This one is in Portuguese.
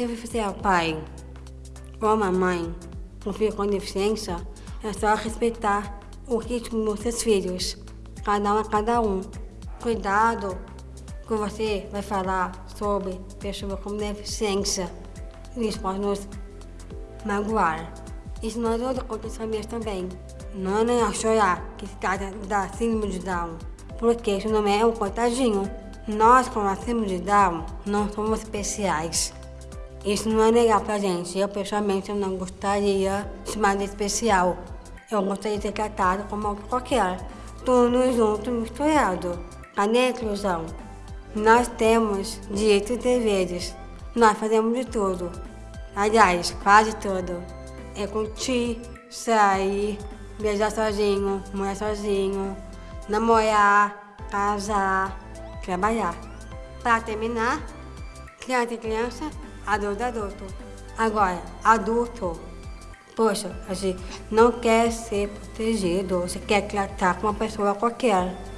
Se você é o pai ou a mamãe com filho com deficiência, é só respeitar o ritmo dos seus filhos, cada um a cada um. Cuidado que você vai falar sobre pessoas com deficiência. Isso pode nos magoar. Isso não ajuda com as famílias também. Não é a chorar que se trata da síndrome de Down, porque isso não é um coitadinho. Nós, com a síndrome de Down, não somos especiais. Isso não é legal pra gente. Eu, pessoalmente, não gostaria de chamar de especial. Eu gostaria de ser tratado como qualquer. Tudo junto, misturado. Cadê a inclusão? Nós temos direitos e deveres. Nós fazemos de tudo. Aliás, quase tudo. É curtir, sair, viajar sozinho, morar sozinho, namorar, casar, trabalhar. Para terminar, criança e criança, adulto adulto. Agora, adulto. Poxa, a gente não quer ser protegido, você quer tratar com uma pessoa qualquer.